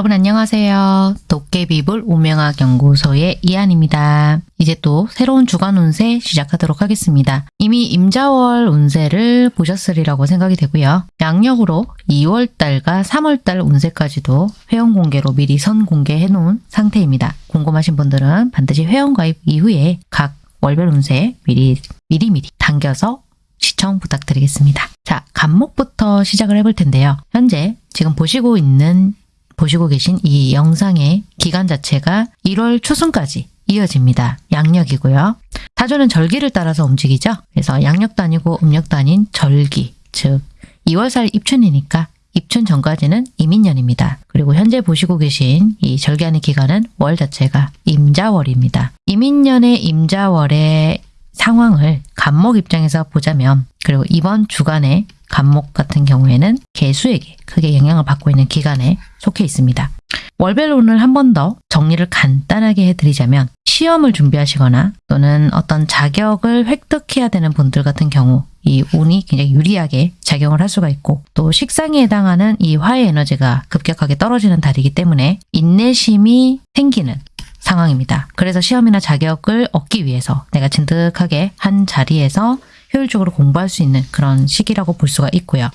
여러분 안녕하세요. 도깨비불 운명학 연구소의 이한입니다. 이제 또 새로운 주간 운세 시작하도록 하겠습니다. 이미 임자월 운세를 보셨으리라고 생각이 되고요. 양력으로 2월달과 3월달 운세까지도 회원 공개로 미리 선 공개해 놓은 상태입니다. 궁금하신 분들은 반드시 회원 가입 이후에 각 월별 운세 미리 미리미리 당겨서 시청 부탁드리겠습니다. 자, 간목부터 시작을 해볼 텐데요. 현재 지금 보시고 있는 보시고 계신 이 영상의 기간 자체가 1월 초순까지 이어집니다. 양력이고요. 사주는 절기를 따라서 움직이죠. 그래서 양력도 아니고 음력도 아닌 절기, 즉 2월살 입춘이니까 입춘 전까지는 이민년입니다. 그리고 현재 보시고 계신 이 절기하는 기간은 월 자체가 임자월입니다. 이민년의 임자월의 상황을 간목 입장에서 보자면 그리고 이번 주간에 간목 같은 경우에는 개수에게 크게 영향을 받고 있는 기간에 속해 있습니다. 월별운을 한번 더 정리를 간단하게 해드리자면 시험을 준비하시거나 또는 어떤 자격을 획득해야 되는 분들 같은 경우 이 운이 굉장히 유리하게 작용을 할 수가 있고 또 식상에 해당하는 이 화의 에너지가 급격하게 떨어지는 달이기 때문에 인내심이 생기는 상황입니다. 그래서 시험이나 자격을 얻기 위해서 내가 진득하게 한 자리에서 효율적으로 공부할 수 있는 그런 시기라고 볼 수가 있고요.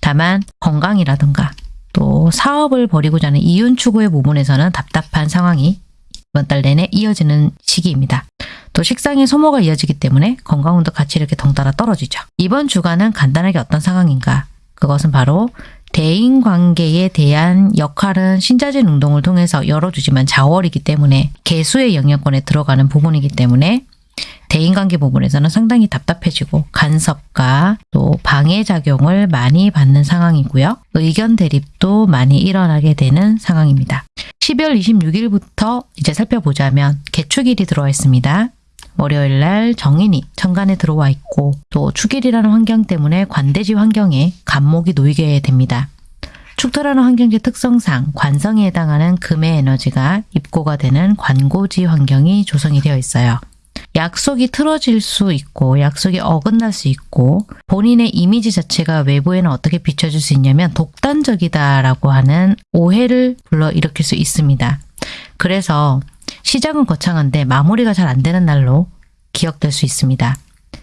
다만 건강이라든가 또 사업을 벌이고자 하는 이윤 추구의 부분에서는 답답한 상황이 이번 달 내내 이어지는 시기입니다. 또 식상의 소모가 이어지기 때문에 건강운도 같이 이렇게 덩달아 떨어지죠. 이번 주간은 간단하게 어떤 상황인가? 그것은 바로 대인관계에 대한 역할은 신자진 운동을 통해서 열어주지만 자월이기 때문에 개수의 영역권에 들어가는 부분이기 때문에 대인관계 부분에서는 상당히 답답해지고 간섭과 또 방해작용을 많이 받는 상황이고요. 의견 대립도 많이 일어나게 되는 상황입니다. 12월 26일부터 이제 살펴보자면 개축일이 들어와 있습니다. 월요일 날 정인이 천간에 들어와 있고 또 축일이라는 환경 때문에 관대지 환경에 간목이 놓이게 됩니다. 축토라는 환경지 특성상 관성에 해당하는 금의 에너지가 입고가 되는 관고지 환경이 조성이 되어 있어요. 약속이 틀어질 수 있고 약속이 어긋날 수 있고 본인의 이미지 자체가 외부에는 어떻게 비춰질 수 있냐면 독단적이다라고 하는 오해를 불러일으킬 수 있습니다. 그래서 시작은 거창한데 마무리가 잘 안 되는 날로 기억될 수 있습니다.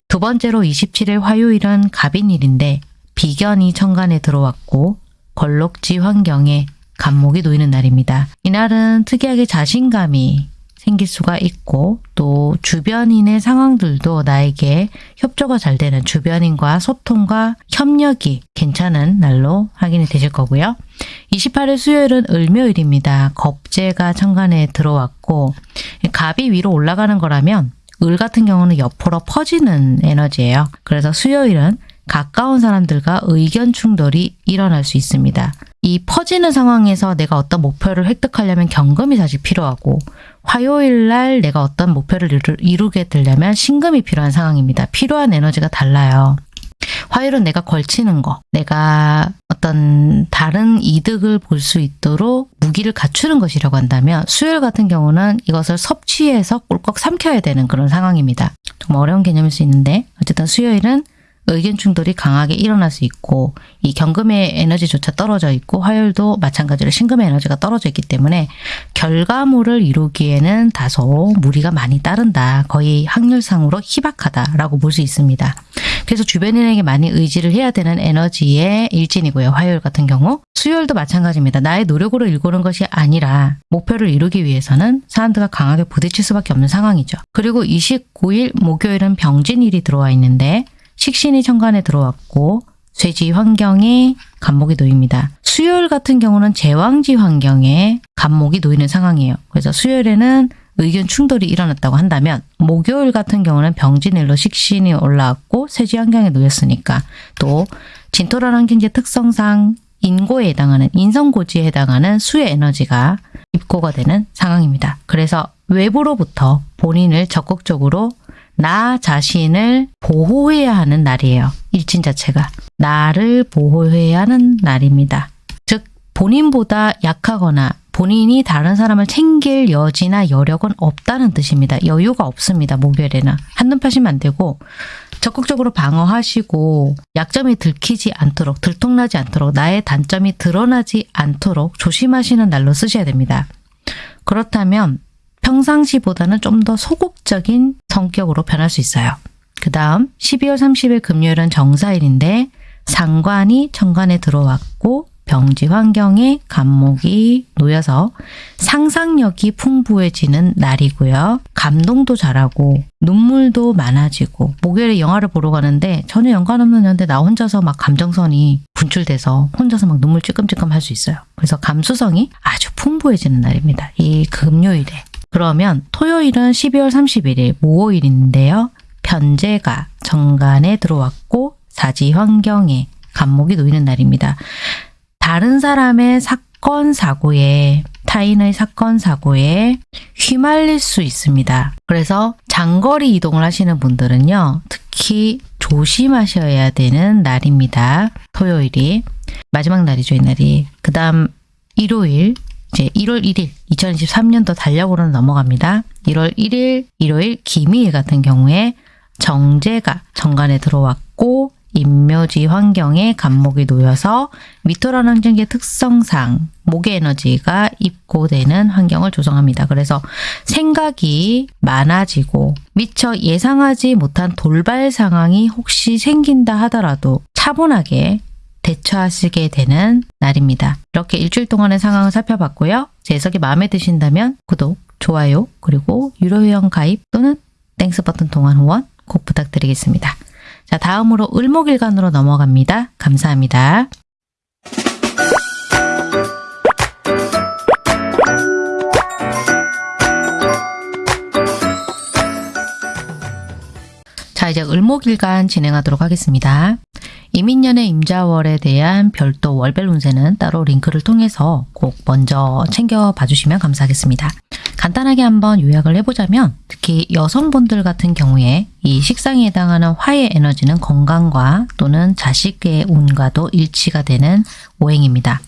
두 번째로 27일 화요일은 갑인일인데 비견이 천간에 들어왔고 걸록지 환경에 간목이 놓이는 날입니다. 이날은 특이하게 자신감이 생길 수가 있고 또 주변인의 상황들도 나에게 협조가 잘 되는 주변인과 소통과 협력이 괜찮은 날로 확인이 되실 거고요. 28일 수요일은 을묘일입니다. 겁재가 천간에 들어왔고 갑이 위로 올라가는 거라면 을 같은 경우는 옆으로 퍼지는 에너지예요. 그래서 수요일은 가까운 사람들과 의견 충돌이 일어날 수 있습니다. 이 퍼지는 상황에서 내가 어떤 목표를 획득하려면 경금이 사실 필요하고 화요일 날 내가 어떤 목표를 이루, 게 되려면 신금이 필요한 상황입니다. 필요한 에너지가 달라요. 화요일은 내가 걸치는 거, 내가 어떤 다른 이득을 볼 수 있도록 무기를 갖추는 것이라고 한다면 수요일 같은 경우는 이것을 섭취해서 꿀꺽 삼켜야 되는 그런 상황입니다. 좀 어려운 개념일 수 있는데 어쨌든 수요일은 의견 충돌이 강하게 일어날 수 있고 이 경금의 에너지조차 떨어져 있고 화요일도 마찬가지로 신금의 에너지가 떨어져 있기 때문에 결과물을 이루기에는 다소 무리가 많이 따른다. 거의 확률상으로 희박하다라고 볼 수 있습니다. 그래서 주변인에게 많이 의지를 해야 되는 에너지의 일진이고요. 화요일 같은 경우. 수요일도 마찬가지입니다. 나의 노력으로 일구는 것이 아니라 목표를 이루기 위해서는 사람들과 강하게 부딪힐 수밖에 없는 상황이죠. 그리고 29일 목요일은 병진일이 들어와 있는데 식신이 천간에 들어왔고 쇠지 환경에 간목이 놓입니다. 수요일 같은 경우는 제왕지 환경에 간목이 놓이는 상황이에요. 그래서 수요일에는 의견 충돌이 일어났다고 한다면 목요일 같은 경우는 병진일로 식신이 올라왔고 쇠지 환경에 놓였으니까 또 진토라는 환경지 특성상 인고에 해당하는 인성고지에 해당하는 수의 에너지가 입고가 되는 상황입니다. 그래서 외부로부터 본인을 적극적으로 나 자신을 보호해야 하는 날이에요. 일진 자체가. 나를 보호해야 하는 날입니다. 즉 본인보다 약하거나 본인이 다른 사람을 챙길 여지나 여력은 없다는 뜻입니다. 여유가 없습니다. 목요일에는. 한눈 파시면 안 되고 적극적으로 방어하시고 약점이 들키지 않도록 들통나지 않도록 나의 단점이 드러나지 않도록 조심하시는 날로 쓰셔야 됩니다. 그렇다면 평상시보다는 좀 더 소극적인 성격으로 변할 수 있어요. 그 다음 12월 30일 금요일은 정사일인데 상관이 천간에 들어왔고 병지 환경에 간목이 놓여서 상상력이 풍부해지는 날이고요. 감동도 잘하고 눈물도 많아지고 목요일에 영화를 보러 가는데 전혀 연관 없는 연데 나 혼자서 막 감정선이 분출돼서 혼자서 막 눈물 찔끔찔끔 할 수 있어요. 그래서 감수성이 아주 풍부해지는 날입니다. 이 금요일에. 그러면 토요일은 12월 31일 모호일인데요. 편제가 정간에 들어왔고 사지 환경에 간목이 놓이는 날입니다. 다른 사람의 사건 사고에 타인의 사건 사고에 휘말릴 수 있습니다. 그래서 장거리 이동을 하시는 분들은요. 특히 조심하셔야 되는 날입니다. 토요일이 마지막 날이죠, 이 날이. 그 다음 일요일 이제 1월 1일 2023년도 달력으로는 넘어갑니다. 1월 1일 일요일 기미일 같은 경우에 정제가 정관에 들어왔고 인묘지 환경에 간목이 놓여서 미토라는 환경의 특성상 목의 에너지가 입고되는 환경을 조성합니다. 그래서 생각이 많아지고 미처 예상하지 못한 돌발 상황이 혹시 생긴다 하더라도 차분하게 대처하시게 되는 날입니다. 이렇게 일주일 동안의 상황을 살펴봤고요. 제 해석이 마음에 드신다면 구독, 좋아요, 그리고 유료 회원 가입 또는 Thanks 버튼 통한 후원 꼭 부탁드리겠습니다. 자, 다음으로 을목일간으로 넘어갑니다. 감사합니다. 자, 이제 을목일간 진행하도록 하겠습니다. 이민년의 임자월에 대한 별도 월별 운세는 따로 링크를 통해서 꼭 먼저 챙겨봐 주시면 감사하겠습니다. 간단하게 한번 요약을 해보자면 특히 여성분들 같은 경우에 이 식상에 해당하는 화의 에너지는 건강과 또는 자식의 운과도 일치가 되는 오행입니다.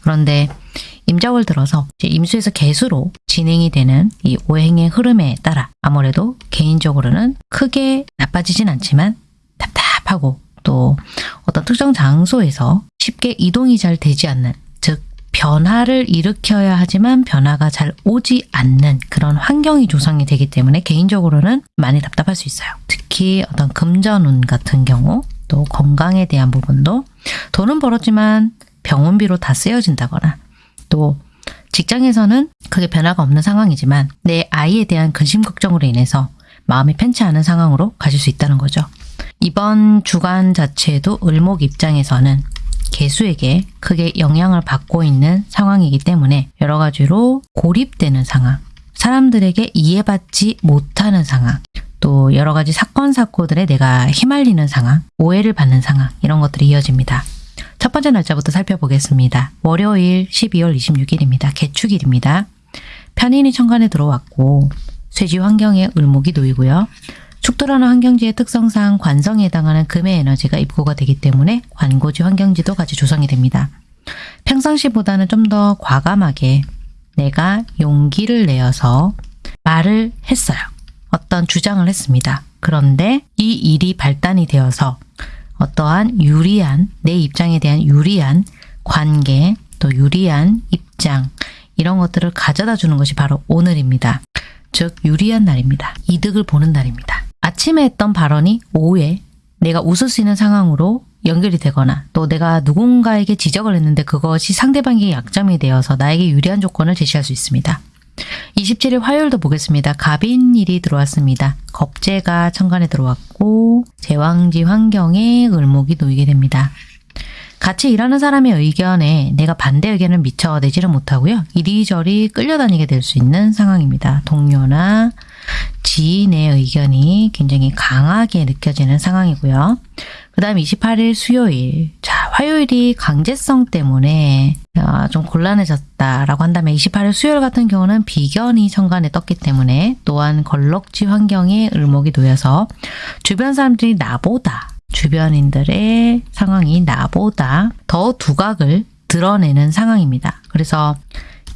그런데 임자월 들어서 임수에서 개수로 진행이 되는 이 오행의 흐름에 따라 아무래도 개인적으로는 크게 나빠지진 않지만 답답하고 또 어떤 특정 장소에서 쉽게 이동이 잘 되지 않는 즉 변화를 일으켜야 하지만 변화가 잘 오지 않는 그런 환경이 조성이 되기 때문에 개인적으로는 많이 답답할 수 있어요. 특히 어떤 금전운 같은 경우 또 건강에 대한 부분도 돈은 벌었지만 병원비로 다 쓰여진다거나 또 직장에서는 크게 변화가 없는 상황이지만 내 아이에 대한 근심 걱정으로 인해서 마음이 편치 않은 상황으로 가실 수 있다는 거죠. 이번 주간 자체도 을목 입장에서는 개수에게 크게 영향을 받고 있는 상황이기 때문에 여러 가지로 고립되는 상황, 사람들에게 이해받지 못하는 상황, 또 여러 가지 사건 사고들에 내가 휘말리는 상황, 오해를 받는 상황 이런 것들이 이어집니다. 첫 번째 날짜부터 살펴보겠습니다. 월요일 12월 26일입니다. 개축일입니다. 편인이 천간에 들어왔고 쇠지 환경에 을목이 놓이고요. 축토라는 환경지의 특성상 관성에 해당하는 금의 에너지가 입고가 되기 때문에 관고지 환경지도 같이 조성이 됩니다. 평상시보다는 좀 더 과감하게 내가 용기를 내어서 말을 했어요. 어떤 주장을 했습니다. 그런데 이 일이 발단이 되어서 어떠한 유리한 내 입장에 대한 유리한 관계 또 유리한 입장 이런 것들을 가져다 주는 것이 바로 오늘입니다. 즉 유리한 날입니다. 이득을 보는 날입니다. 아침에 했던 발언이 오후에 내가 웃을 수 있는 상황으로 연결이 되거나 또 내가 누군가에게 지적을 했는데 그것이 상대방에게 약점이 되어서 나에게 유리한 조건을 제시할 수 있습니다. 27일 화요일도 보겠습니다. 갑인일이 들어왔습니다. 겁재가 천간에 들어왔고 제왕지 환경에 을목이 놓이게 됩니다. 같이 일하는 사람의 의견에 내가 반대 의견을 미처 내지를 못하고요. 이리저리 끌려다니게 될 수 있는 상황입니다. 동료나 지인의 의견이 굉장히 강하게 느껴지는 상황이고요. 그 다음 28일 수요일. 자, 화요일이 강제성 때문에 아, 좀 곤란해졌다라고 한다면 28일 수요일 같은 경우는 비견이 천간에 떴기 때문에 또한 걸럭지 환경에 을목이 놓여서 주변 사람들이 나보다 주변인들의 상황이 나보다 더 두각을 드러내는 상황입니다. 그래서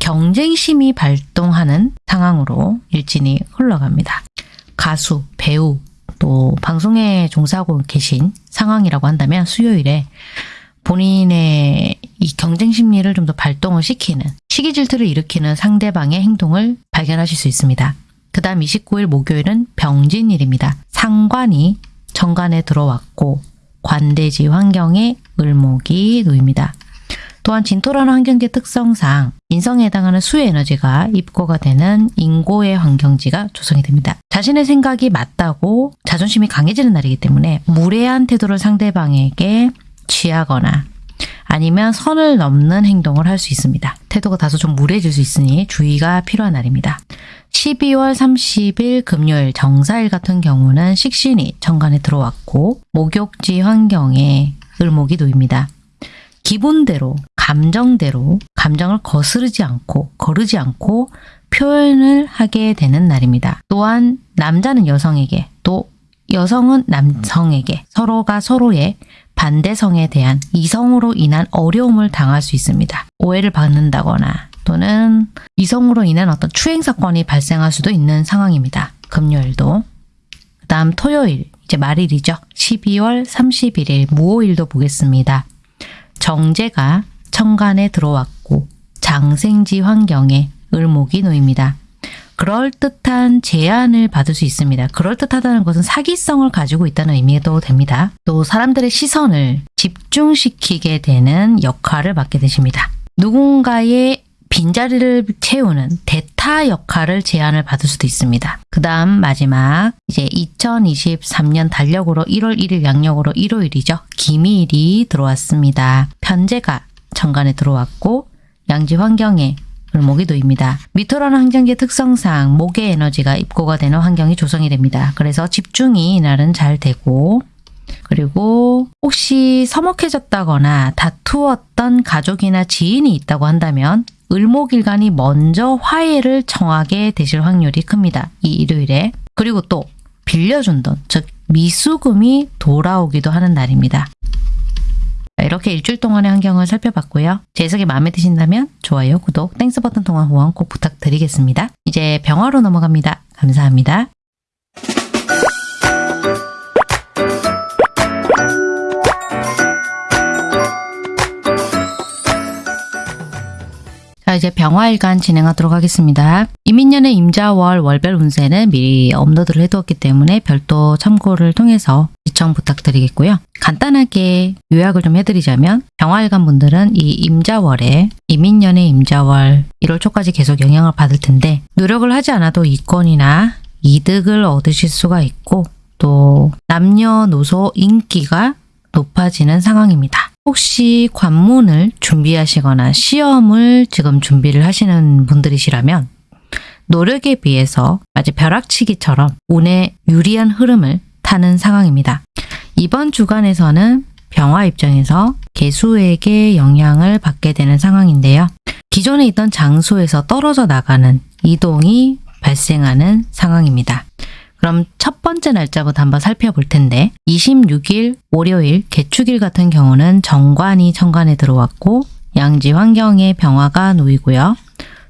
경쟁심이 발동하는 상황으로 일진이 흘러갑니다. 가수, 배우, 또 방송에 종사하고 계신 상황이라고 한다면 수요일에 본인의 이 경쟁 심리를 좀 더 발동을 시키는 시기 질투를 일으키는 상대방의 행동을 발견하실 수 있습니다. 그 다음 29일 목요일은 병진일입니다. 상관이 정관에 들어왔고 관대지 환경에 을목이 놓입니다. 또한 진토라는 환경계 특성상 인성에 해당하는 수의 에너지가 입고가 되는 인고의 환경지가 조성이 됩니다. 자신의 생각이 맞다고 자존심이 강해지는 날이기 때문에 무례한 태도를 상대방에게 취하거나 아니면 선을 넘는 행동을 할 수 있습니다. 태도가 다소 좀 무례해질 수 있으니 주의가 필요한 날입니다. 12월 30일 금요일 정사일 같은 경우는 식신이 정관에 들어왔고 목욕지 환경에 을목이 놓입니다. 기본대로 감정대로 감정을 거스르지 않고 거르지 않고 표현을 하게 되는 날입니다. 또한 남자는 여성에게 또 여성은 남성에게 서로가 서로의 반대성에 대한 이성으로 인한 어려움을 당할 수 있습니다. 오해를 받는다거나 또는 이성으로 인한 어떤 추행 사건이 발생할 수도 있는 상황입니다. 금요일도. 그 다음 토요일, 이제 말일이죠. 12월 31일 무오일도 보겠습니다. 정제가 천간에 들어왔고 장생지 환경에 을목이 놓입니다. 그럴듯한 제안을 받을 수 있습니다. 그럴듯하다는 것은 사기성을 가지고 있다는 의미도 됩니다. 또 사람들의 시선을 집중시키게 되는 역할을 맡게 되십니다. 누군가의 빈자리를 채우는 대타 역할을 제안을 받을 수도 있습니다. 그 다음 마지막 이제 2023년 달력으로 1월 1일 양력으로 일요일이죠. 기미일이 들어왔습니다. 편제가 천간에 들어왔고 양지 환경에 놓입니다. 미토라는 환경의 특성상 목의 에너지가 입고가 되는 환경이 조성이 됩니다. 그래서 집중이 이날은 잘 되고 그리고 혹시 서먹해졌다거나 다투었던 가족이나 지인이 있다고 한다면 을목일간이 먼저 화해를 청하게 되실 확률이 큽니다. 이 일요일에. 그리고 또 빌려준 돈, 즉 미수금이 돌아오기도 하는 날입니다. 이렇게 일주일 동안의 환경을 살펴봤고요. 제 해석이 마음에 드신다면 좋아요, 구독, Thanks 버튼 통한 후원 꼭 부탁드리겠습니다. 이제 병화로 넘어갑니다. 감사합니다. 이제 병화일간 진행하도록 하겠습니다. 이민년의 임자월 월별 운세는 미리 업로드를 해두었기 때문에 별도 참고를 통해서 시청 부탁드리겠고요. 간단하게 요약을 좀 해드리자면 병화일간 분들은 이 임자월에 이민년의 임자월 1월 초까지 계속 영향을 받을 텐데 노력을 하지 않아도 이권이나 이득을 얻으실 수가 있고 또 남녀노소 인기가 높아지는 상황입니다. 혹시 관문을 준비하시거나 시험을 지금 준비를 하시는 분들이시라면 노력에 비해서 마치 벼락치기처럼 운의 유리한 흐름을 타는 상황입니다. 이번 주간에서는 병화 입장에서 개수에게 영향을 받게 되는 상황인데요. 기존에 있던 장소에서 떨어져 나가는 이동이 발생하는 상황입니다. 그럼 첫 번째 날짜부터 한번 살펴볼 텐데 26일 월요일 개축일 같은 경우는 정관이 천간에 들어왔고 양지 환경에 병화가 놓이고요.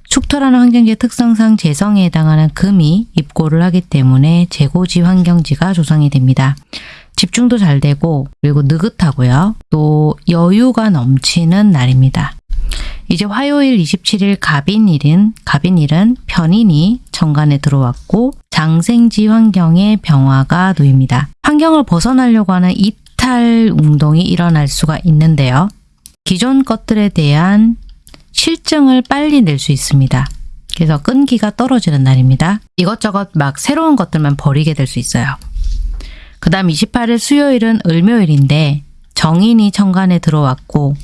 축토라는 환경지의 특성상 재성에 해당하는 금이 입고를 하기 때문에 재고지 환경지가 조성이 됩니다. 집중도 잘 되고 그리고 느긋하고요. 또 여유가 넘치는 날입니다. 이제 화요일 27일 갑인일은 갑인일은 편인이 정관에 들어왔고 장생지 환경에 병화가 놓입니다. 환경을 벗어나려고 하는 이탈 운동이 일어날 수가 있는데요. 기존 것들에 대한 실증을 빨리 낼 수 있습니다. 그래서 끈기가 떨어지는 날입니다. 이것저것 막 새로운 것들만 버리게 될 수 있어요. 그 다음 28일 수요일은 을묘일인데 정인이 천간에 들어왔고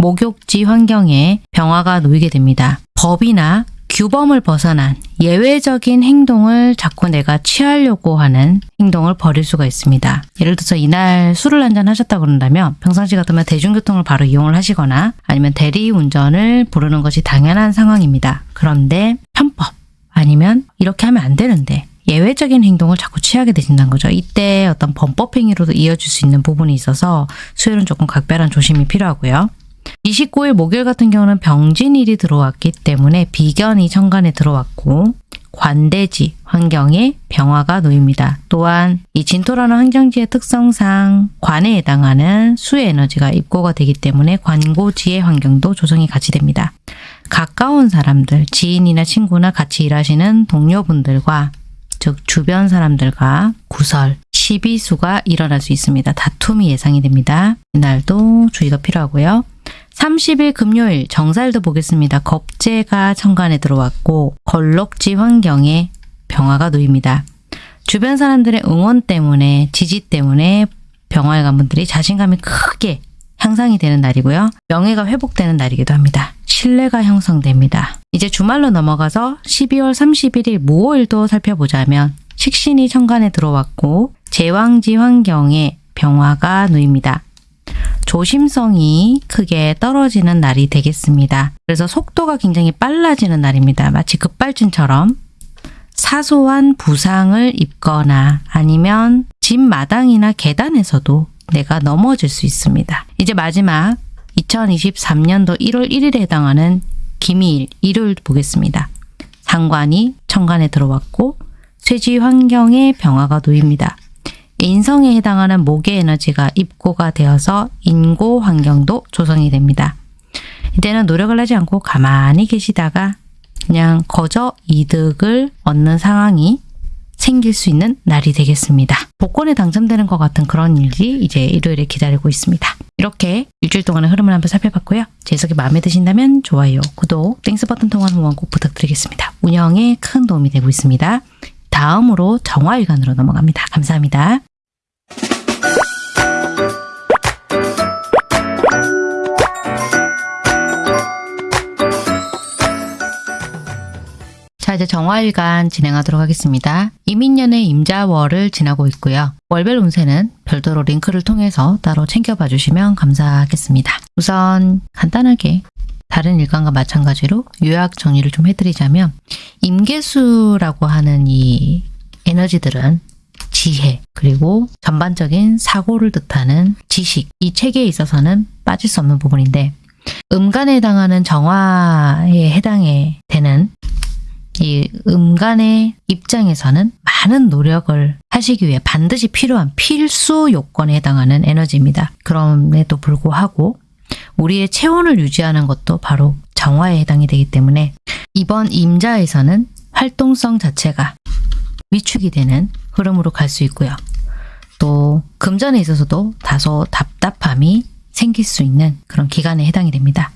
목욕지 환경에 병화가 놓이게 됩니다. 법이나 규범을 벗어난 예외적인 행동을 자꾸 내가 취하려고 하는 행동을 벌일 수가 있습니다. 예를 들어서 이날 술을 한잔 하셨다 그런다면 평상시 같으면 대중교통을 바로 이용을 하시거나 아니면 대리운전을 부르는 것이 당연한 상황입니다. 그런데 편법 아니면 이렇게 하면 안 되는데 예외적인 행동을 자꾸 취하게 되신다는 거죠. 이때 어떤 범법 행위로도 이어질 수 있는 부분이 있어서 수요일은 조금 각별한 조심이 필요하고요. 29일 목요일 같은 경우는 병진일이 들어왔기 때문에 비견이 천간에 들어왔고 관대지 환경에 병화가 놓입니다. 또한 이 진토라는 환경지의 특성상 관에 해당하는 수의 에너지가 입고가 되기 때문에 관고지의 환경도 조성이 같이 됩니다. 가까운 사람들, 지인이나 친구나 같이 일하시는 동료분들과 즉 주변 사람들과 구설, 시비수가 일어날 수 있습니다. 다툼이 예상이 됩니다. 이날도 주의가 필요하고요. 30일 금요일 정사일도 보겠습니다. 겁재가 천간에 들어왔고 걸럭지 환경에 병화가 놓입니다. 주변 사람들의 응원 때문에 지지 때문에 병화에 간 분들이 자신감이 크게 향상이 되는 날이고요. 명예가 회복되는 날이기도 합니다. 신뢰가 형성됩니다. 이제 주말로 넘어가서 12월 31일 무오일도 살펴보자면 식신이 천간에 들어왔고 제왕지 환경에 병화가 놓입니다. 조심성이 크게 떨어지는 날이 되겠습니다. 그래서 속도가 굉장히 빨라지는 날입니다. 마치 급발진처럼 사소한 부상을 입거나 아니면 집 마당이나 계단에서도 내가 넘어질 수 있습니다. 이제 마지막 2023년도 1월 1일에 해당하는 기미일 일요일 보겠습니다. 상관이 천간에 들어왔고 쇠지 환경에 병화가 놓입니다. 인성에 해당하는 목의 에너지가 입고가 되어서 인고 환경도 조성이 됩니다. 이때는 노력을 하지 않고 가만히 계시다가 그냥 거저 이득을 얻는 상황이 생길 수 있는 날이 되겠습니다. 복권에 당첨되는 것 같은 그런 일이 이제 일요일에 기다리고 있습니다. 이렇게 일주일 동안의 흐름을 한번 살펴봤고요. 제 해석이 마음에 드신다면 좋아요, 구독, Thanks 버튼 통한 후원 꼭 부탁드리겠습니다. 운영에 큰 도움이 되고 있습니다. 다음으로 정화일간으로 넘어갑니다. 감사합니다. 자, 이제 정화일간 진행하도록 하겠습니다. 임인년의 임자월을 지나고 있고요. 월별 운세는 별도로 링크를 통해서 따로 챙겨봐 주시면 감사하겠습니다. 우선 간단하게 다른 일간과 마찬가지로 요약 정리를 좀 해드리자면 임계수라고 하는 이 에너지들은 지혜 그리고 전반적인 사고를 뜻하는 지식 이 체계에 있어서는 빠질 수 없는 부분인데 음간에 해당하는 정화에 해당해 되는 이 음간의 입장에서는 많은 노력을 하시기 위해 반드시 필요한 필수 요건에 해당하는 에너지입니다. 그럼에도 불구하고 우리의 체온을 유지하는 것도 바로 정화에 해당이 되기 때문에 이번 임자에서는 활동성 자체가 위축이 되는 흐름으로 갈 수 있고요. 또 금전에 있어서도 다소 답답함이 생길 수 있는 그런 기간에 해당이 됩니다.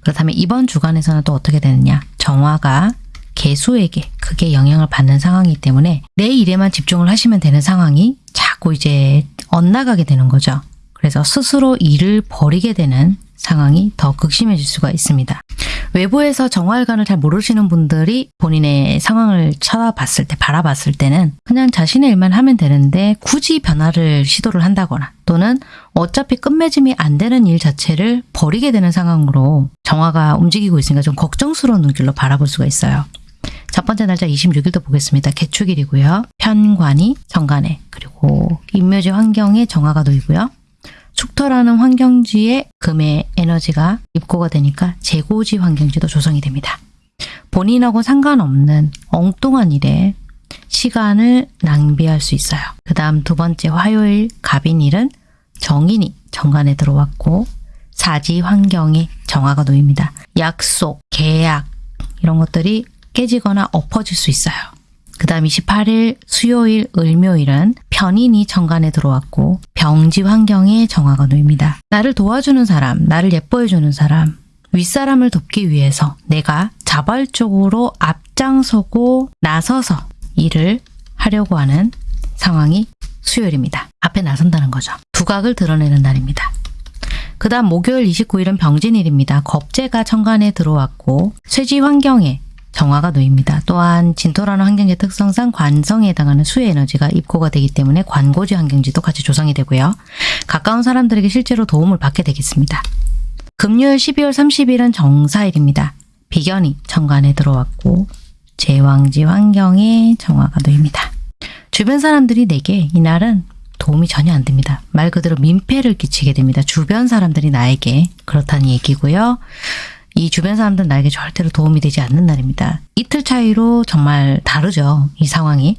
그렇다면 이번 주간에서는 또 어떻게 되느냐? 정화가 개수에게 크게 영향을 받는 상황이기 때문에 내 일에만 집중을 하시면 되는 상황이 자꾸 이제 엇나가게 되는 거죠. 그래서 스스로 일을 버리게 되는 상황이 더 극심해질 수가 있습니다. 외부에서 정화일관을 잘 모르시는 분들이 본인의 상황을 쳐다봤을 때, 바라봤을 때는 그냥 자신의 일만 하면 되는데 굳이 변화를 시도를 한다거나 또는 어차피 끝맺음이 안 되는 일 자체를 버리게 되는 상황으로 정화가 움직이고 있으니까 좀 걱정스러운 눈길로 바라볼 수가 있어요. 첫 번째 날짜 26일도 보겠습니다. 개축일이고요. 편관이 정관에 그리고 인묘지 환경에 정화가 놓이고요. 축토라는 환경지에 금의 에너지가 입고가 되니까 재고지 환경지도 조성이 됩니다. 본인하고 상관없는 엉뚱한 일에 시간을 낭비할 수 있어요. 그 다음 두 번째 화요일 갑인일은 정인이 정관에 들어왔고 사지 환경에 정화가 놓입니다. 약속, 계약 이런 것들이 깨지거나 엎어질 수 있어요. 그 다음 28일 수요일 을묘일은 편인이 정관에 들어왔고 병지 환경에 정화가 놓입니다. 나를 도와주는 사람, 나를 예뻐해주는 사람, 윗사람을 돕기 위해서 내가 자발적으로 앞장서고 나서서 일을 하려고 하는 상황이 수요일입니다. 앞에 나선다는 거죠. 두각을 드러내는 날입니다. 그 다음 목요일 29일은 병진일입니다. 겁재가 천간에 들어왔고 쇠지 환경에 정화가 놓입니다. 또한 진토라는 환경의 특성상 관성에 해당하는 수의 에너지가 입고가 되기 때문에 관고지 환경지도 같이 조성이 되고요. 가까운 사람들에게 실제로 도움을 받게 되겠습니다. 금요일 12월 30일은 정사일입니다. 비견이 정관에 들어왔고 제왕지 환경에 정화가 놓입니다. 주변 사람들이 내게 이날은 도움이 전혀 안 됩니다. 말 그대로 민폐를 끼치게 됩니다. 주변 사람들이 나에게 그렇다는 얘기고요. 이 주변 사람들은 나에게 절대로 도움이 되지 않는 날입니다. 이틀 차이로 정말 다르죠. 이 상황이.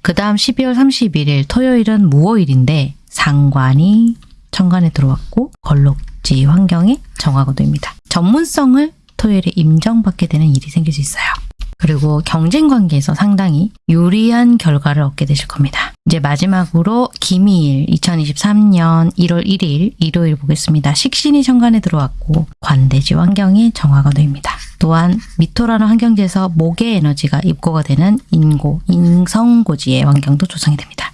그 다음 12월 31일 토요일은 무오일인데 상관이 천간에 들어왔고 걸록지 환경에 정화거도입니다. 전문성을 토요일에 인정받게 되는 일이 생길 수 있어요. 그리고 경쟁 관계에서 상당히 유리한 결과를 얻게 되실 겁니다. 이제 마지막으로 기미일 2023년 1월 1일 일요일 보겠습니다. 식신이 천간에 들어왔고 관대지 환경이 정화거도입니다. 또한 미토라는 환경지에서 목의 에너지가 입고가 되는 인고, 인성고지의 환경도 조성이 됩니다.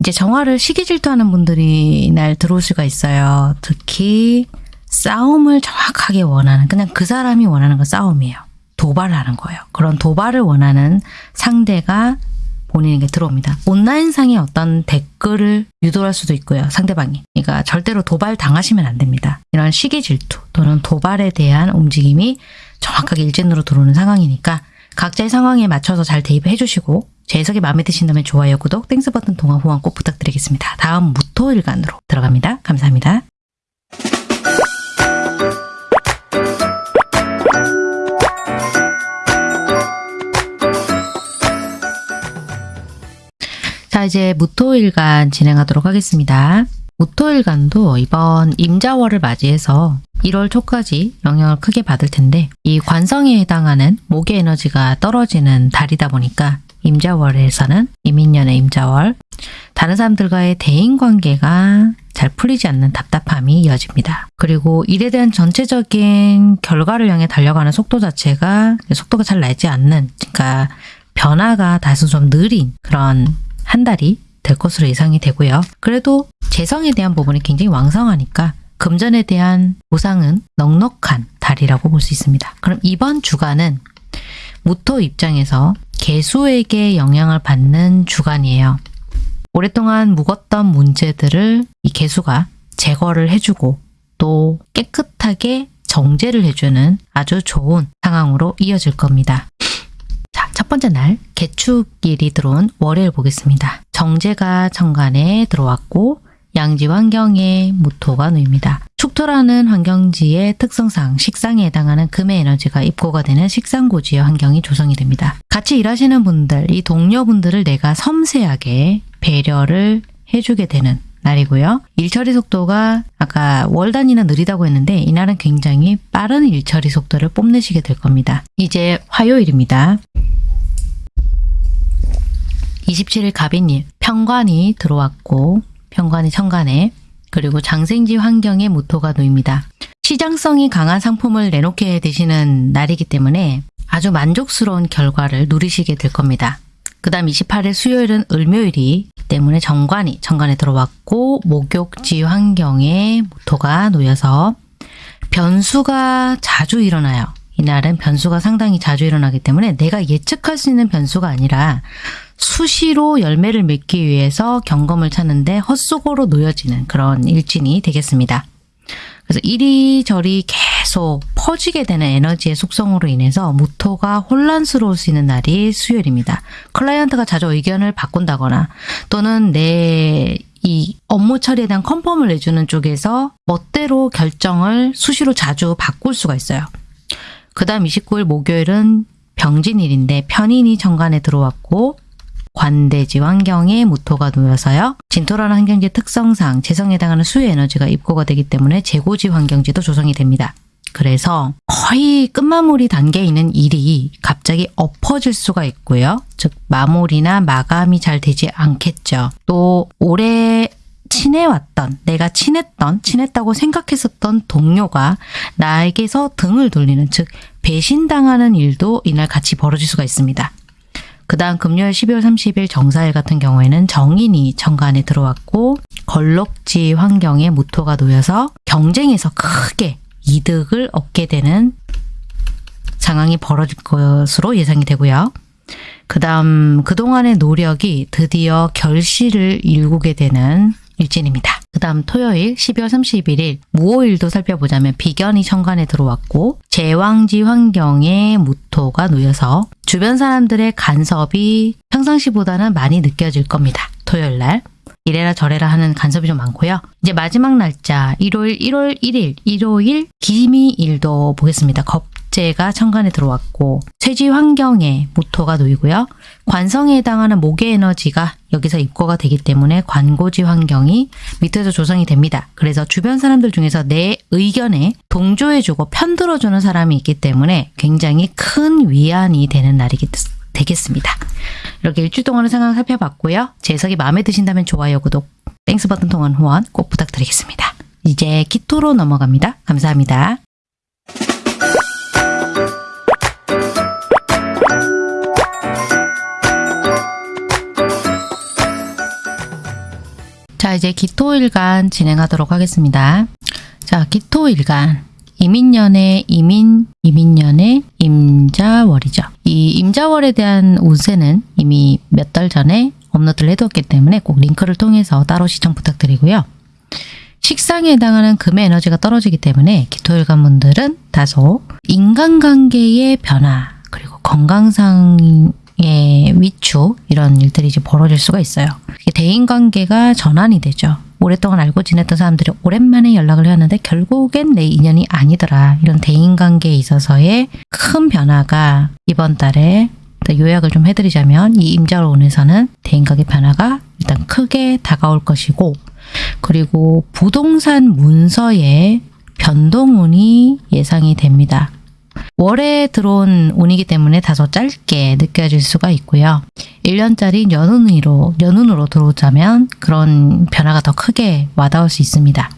이제 정화를 시기 질투하는 분들이 날 들어올 수가 있어요. 특히 싸움을 정확하게 원하는 그냥 그 사람이 원하는 건 싸움이에요. 도발을 하는 거예요. 그런 도발을 원하는 상대가 본인에게 들어옵니다. 온라인상의 어떤 댓글을 유도할 수도 있고요. 상대방이. 그러니까 절대로 도발 당하시면 안 됩니다. 이런 시기 질투 또는 도발에 대한 움직임이 정확하게 일진으로 들어오는 상황이니까 각자의 상황에 맞춰서 잘 대입해 주시고 제 해석이 마음에 드신다면 좋아요, 구독, Thanks 버튼 통한 후원 꼭 부탁드리겠습니다. 다음 무토일간으로 들어갑니다. 감사합니다. 자, 이제 무토일간 진행하도록 하겠습니다. 무토일간도 이번 임자월을 맞이해서 1월 초까지 영향을 크게 받을 텐데 이 관성에 해당하는 목의 에너지가 떨어지는 달이다 보니까 임자월에서는 이민년의 임자월 다른 사람들과의 대인관계가 잘 풀리지 않는 답답함이 이어집니다. 그리고 일에 대한 전체적인 결과를 향해 달려가는 속도 자체가 속도가 잘 나지 않는 그러니까 변화가 다소 좀 느린 그런 한 달이 될 것으로 예상이 되고요. 그래도 재성에 대한 부분이 굉장히 왕성하니까 금전에 대한 보상은 넉넉한 달이라고 볼 수 있습니다. 그럼 이번 주간은 무토 입장에서 개수에게 영향을 받는 주간이에요. 오랫동안 묵었던 문제들을 이 개수가 제거를 해주고 또 깨끗하게 정제를 해주는 아주 좋은 상황으로 이어질 겁니다. 자, 첫 번째 날 개축일이 들어온 월요일 보겠습니다. 정제가 천간에 들어왔고 양지 환경에 무토가 놓입니다. 축토라는 환경지의 특성상 식상에 해당하는 금의 에너지가 입고가 되는 식상고지의 환경이 조성이 됩니다. 같이 일하시는 분들, 이 동료분들을 내가 섬세하게 배려를 해주게 되는 날이고요. 일처리 속도가 아까 월 단위는 느리다고 했는데 이날은 굉장히 빠른 일처리 속도를 뽐내시게 될 겁니다. 이제 화요일입니다. 27일 갑인일 평관이 들어왔고 평관이 천간에 그리고 장생지 환경에 무토가 놓입니다. 시장성이 강한 상품을 내놓게 되시는 날이기 때문에 아주 만족스러운 결과를 누리시게 될 겁니다. 그 다음 28일 수요일은 을묘일이 때문에 정관이 정관에 들어왔고 목욕지 환경에 무토가 놓여서 변수가 자주 일어나요. 이날은 변수가 상당히 자주 일어나기 때문에 내가 예측할 수 있는 변수가 아니라 수시로 열매를 맺기 위해서 경검을 찾는데 헛수고로 놓여지는 그런 일진이 되겠습니다. 그래서 이리저리 계속 퍼지게 되는 에너지의 속성으로 인해서 무토가 혼란스러울 수 있는 날이 수요일입니다. 클라이언트가 자주 의견을 바꾼다거나 또는 내 이 업무 처리에 대한 컨펌을 내주는 쪽에서 멋대로 결정을 수시로 자주 바꿀 수가 있어요. 그 다음 29일 목요일은 병진일인데 편인이 정관에 들어왔고 관대지 환경에 무토가 놓여서요. 진토라는 환경지 특성상 재성에 해당하는 수의 에너지가 입고가 되기 때문에 재고지 환경지도 조성이 됩니다. 그래서 거의 끝마무리 단계에 있는 일이 갑자기 엎어질 수가 있고요. 즉 마무리나 마감이 잘 되지 않겠죠. 또 올해 친해왔던, 내가 친했던, 친했다고 생각했었던 동료가 나에게서 등을 돌리는, 즉 배신당하는 일도 이날 같이 벌어질 수가 있습니다. 그 다음 금요일 12월 30일 정사일 같은 경우에는 정인이 정관에 들어왔고 걸럭지 환경에 무토가 놓여서 경쟁에서 크게 이득을 얻게 되는 상황이 벌어질 것으로 예상이 되고요. 그 다음 그동안의 노력이 드디어 결실을 일구게 되는 일진입니다. 그 다음 토요일 12월 31일 무오일도 살펴보자면 비견이 천간에 들어왔고 제왕지 환경에 무토가 놓여서 주변 사람들의 간섭이 평상시보다는 많이 느껴질 겁니다. 토요일 날. 이래라 저래라 하는 간섭이 좀 많고요. 이제 마지막 날짜 일요일 1월 1일 일요일 기미일도 보겠습니다. 겁 재가 천간에 들어왔고 쇠지 환경에 모토가 놓이고요. 관성에 해당하는 목의 에너지가 여기서 입고가 되기 때문에 관고지 환경이 밑에서 조성이 됩니다. 그래서 주변 사람들 중에서 내 의견에 동조해주고 편들어주는 사람이 있기 때문에 굉장히 큰 위안이 되는 날이 되겠습니다. 이렇게 일주 동안의 상황 살펴봤고요. 제 해석이 마음에 드신다면 좋아요, 구독, Thanks 버튼 통한 후원 꼭 부탁드리겠습니다. 이제 기토로 넘어갑니다. 감사합니다. 자, 이제 기토일간 진행하도록 하겠습니다. 자, 기토일간. 임인년의 임인, 임인년의 임자월이죠. 이 임자월에 대한 운세는 이미 몇 달 전에 업로드를 해두었기 때문에 꼭 링크를 통해서 따로 시청 부탁드리고요. 식상에 해당하는 금의 에너지가 떨어지기 때문에 기토일간 분들은 다소 인간관계의 변화 그리고 건강상 의 위축 이런 일들이 이제 벌어질 수가 있어요. 대인관계가 전환이 되죠. 오랫동안 알고 지냈던 사람들이 오랜만에 연락을 해왔는데 결국엔 내 인연이 아니더라. 이런 대인관계에 있어서의 큰 변화가 이번 달에 요약을 좀 해드리자면 이 임자론에서는 대인관계 변화가 일단 크게 다가올 것이고 그리고 부동산 문서에 변동운이 예상이 됩니다. 월에 들어온 운이기 때문에 다소 짧게 느껴질 수가 있고요. 1년짜리 연운으로, 연운으로 들어오자면 그런 변화가 더 크게 와닿을 수 있습니다.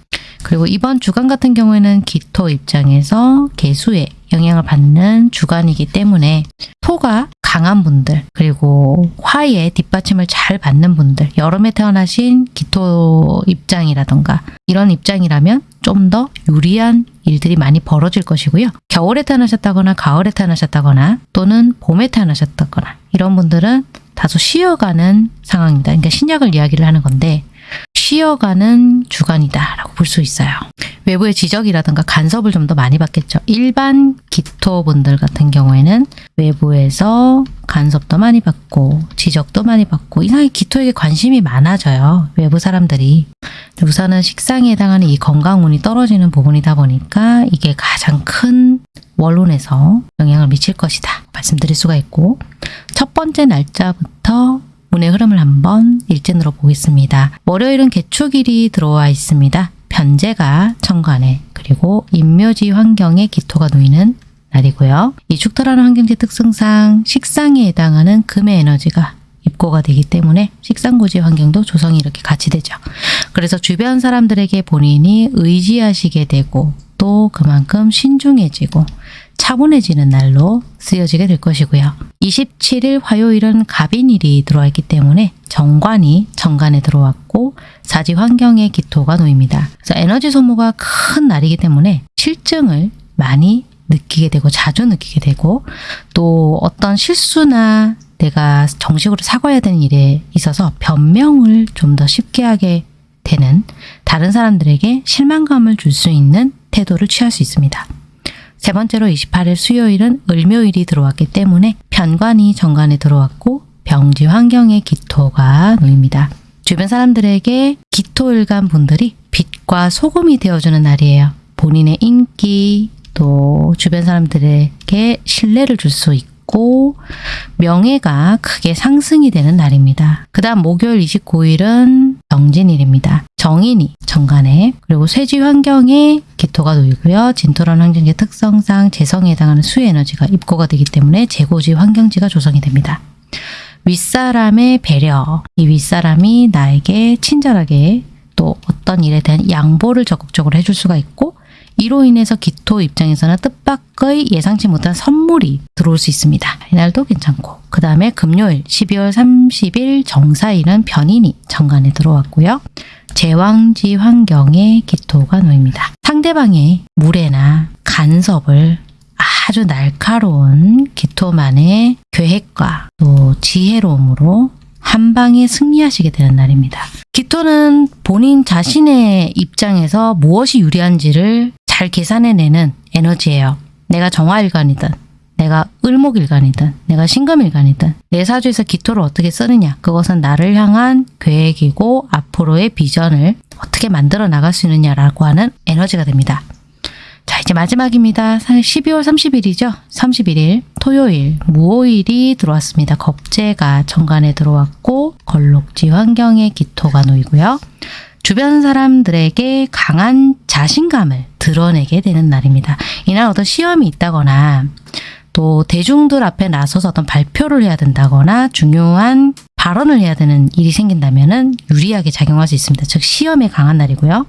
그리고 이번 주간 같은 경우에는 기토 입장에서 개수에 영향을 받는 주간이기 때문에 토가 강한 분들 그리고 화의 뒷받침을 잘 받는 분들 여름에 태어나신 기토 입장이라던가 이런 입장이라면 좀 더 유리한 일들이 많이 벌어질 것이고요. 겨울에 태어나셨다거나 가을에 태어나셨다거나 또는 봄에 태어나셨다거나 이런 분들은 다소 쉬어가는 상황입니다. 그러니까 신약을 이야기를 하는 건데 쉬어가는 주간이다라고 볼 수 있어요. 외부의 지적이라든가 간섭을 좀 더 많이 받겠죠. 일반 기토분들 같은 경우에는 외부에서 간섭도 많이 받고 지적도 많이 받고 이상하게 기토에게 관심이 많아져요. 외부 사람들이. 우선은 식상에 해당하는 이 건강운이 떨어지는 부분이다 보니까 이게 가장 큰 원론에서 영향을 미칠 것이다 말씀드릴 수가 있고 첫 번째 날짜부터 운의 흐름을 한번 일진으로 보겠습니다. 월요일은 개축일이 들어와 있습니다. 변제가 천간에 그리고 인묘지 환경에 기토가 놓이는 날이고요. 이 축토라는 환경지 특성상 식상에 해당하는 금의 에너지가 입고가 되기 때문에 식상고지 환경도 조성이 이렇게 같이 되죠. 그래서 주변 사람들에게 본인이 의지하시게 되고 또 그만큼 신중해지고 차분해지는 날로 쓰여지게 될 것이고요. 27일 화요일은 갑인일이 들어와 있기 때문에 정관이 정관에 들어왔고 사지 환경에 기토가 놓입니다. 그래서 에너지 소모가 큰 날이기 때문에 실증을 많이 느끼게 되고 자주 느끼게 되고 또 어떤 실수나 내가 정식으로 사과해야 되는 일에 있어서 변명을 좀 더 쉽게 하게 되는 다른 사람들에게 실망감을 줄 수 있는 태도를 취할 수 있습니다. 세 번째로 28일 수요일은 을묘일이 들어왔기 때문에 편관이 정관에 들어왔고 병지 환경에 기토가 놓입니다. 주변 사람들에게 기토일간 분들이 빛과 소금이 되어주는 날이에요. 본인의 인기 또 주변 사람들에게 신뢰를 줄 수 있고 명예가 크게 상승이 되는 날입니다. 그 다음 목요일 29일은 정진일입니다. 정인이 정간에 그리고 쇠지 환경에 기토가 놓이고요. 진토란 환경의 특성상 재성에 해당하는 수의 에너지가 입고가 되기 때문에 재고지 환경지가 조성이 됩니다. 윗사람의 배려, 이 윗사람이 나에게 친절하게 또 어떤 일에 대한 양보를 적극적으로 해줄 수가 있고 이로 인해서 기토 입장에서는 뜻밖의 예상치 못한 선물이 들어올 수 있습니다. 이날도 괜찮고 그 다음에 금요일 12월 30일 정사일은 변인이 정관에 들어왔고요. 제왕지 환경에 기토가 놓입니다. 상대방의 무례나 간섭을 아주 날카로운 기토만의 계획과 또 지혜로움으로 한 방에 승리하시게 되는 날입니다. 기토는 본인 자신의 입장에서 무엇이 유리한지를 잘 계산해내는 에너지예요. 내가 정화일관이든 내가 을목일간이든 내가 신금일간이든 내 사주에서 기토를 어떻게 쓰느냐 그것은 나를 향한 계획이고 앞으로의 비전을 어떻게 만들어 나갈 수 있느냐라고 하는 에너지가 됩니다. 자 이제 마지막입니다. 12월 30일이죠. 31일 토요일 무오일이 들어왔습니다. 겁재가 정관에 들어왔고 걸록지 환경에 기토가 놓이고요. 주변 사람들에게 강한 자신감을 드러내게 되는 날입니다. 이날 어떤 시험이 있다거나 또 대중들 앞에 나서서 어떤 발표를 해야 된다거나 중요한 발언을 해야 되는 일이 생긴다면 유리하게 작용할 수 있습니다. 즉 시험에 강한 날이고요.